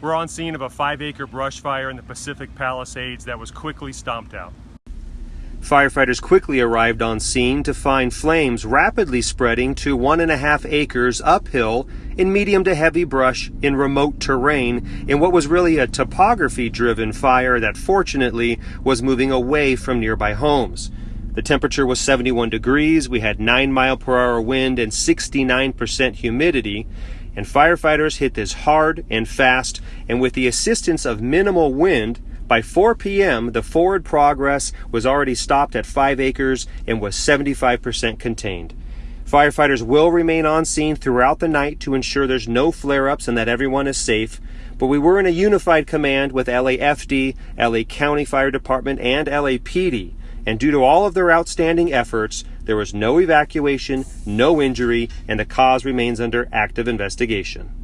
We're on scene of a five acre brush fire in the Pacific Palisades that was quickly stomped out. Firefighters quickly arrived on scene to find flames rapidly spreading to one and a half acres uphill in medium to heavy brush in remote terrain in what was really a topography driven fire that fortunately was moving away from nearby homes. The temperature was 71 degrees, we had 9 mile per hour wind and 69% humidity, and firefighters hit this hard and fast, and with the assistance of minimal wind, by 4 p.m., the forward progress was already stopped at 5 acres and was 75% contained. Firefighters will remain on scene throughout the night to ensure there's no flare ups and that everyone is safe. But we were in a unified command with LAFD, LA County Fire Department, and LAPD. And due to all of their outstanding efforts, there was no evacuation, no injury, and the cause remains under active investigation.